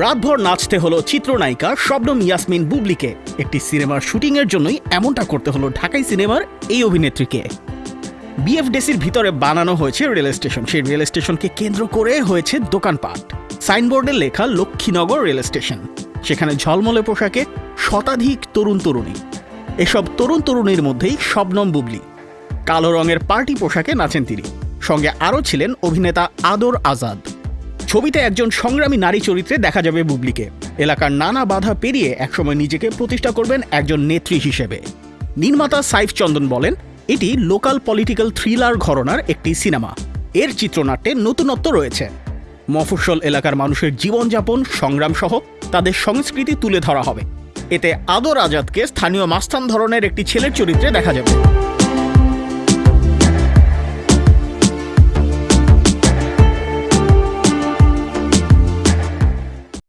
রাতভর নাচতে হলো চিত্রনায়িকা শবনম ইয়াসমিন বুবলিকে। একটি সিনেমার শুটিংয়ের জন্যই এমনটা করতে হলো ঢাকাই সিনেমার এই অভিনেত্রীকে। বিএফডিসির ভিতরে বানানো হয়েছে রেল স্টেশন। সেই রেল স্টেশনকে কেন্দ্র করে হয়েছে দোকানপাট। সাইনবোর্ডে লেখা লক্ষ্মীনগর রেল স্টেশন। সেখানে ঝলমলে পোশাকে শতাধিক তরুণ তরুণী। এসব তরুণ তরুণীর মধ্যেই শবনম বুবলি। কালো রঙের পার্টি পোশাকে নাচেন তিনি। সঙ্গে আরও ছিলেন অভিনেতা আদর আজাদ। ছবিতে একজন সংগ্রামী নারী চরিত্রে দেখা যাবে বুবলিকে। এলাকার নানা বাধা পেরিয়ে একসময় নিজেকে প্রতিষ্ঠা করবেন একজন নেত্রী হিসেবে। নির্মাতা সাইফ চন্দন বলেন, এটি লোকাল পলিটিক্যাল থ্রিলার ঘরনার একটি সিনেমা। এর চিত্রনাট্যে নতুনত্ব রয়েছে। মফস্বল এলাকার মানুষের জীবনযাপন সংগ্রাম সহ তাদের সংস্কৃতি তুলে ধরা হবে। এতে আদর আজাদকে স্থানীয় মাস্তান ধরনের একটি ছেলের চরিত্রে দেখা যাবে।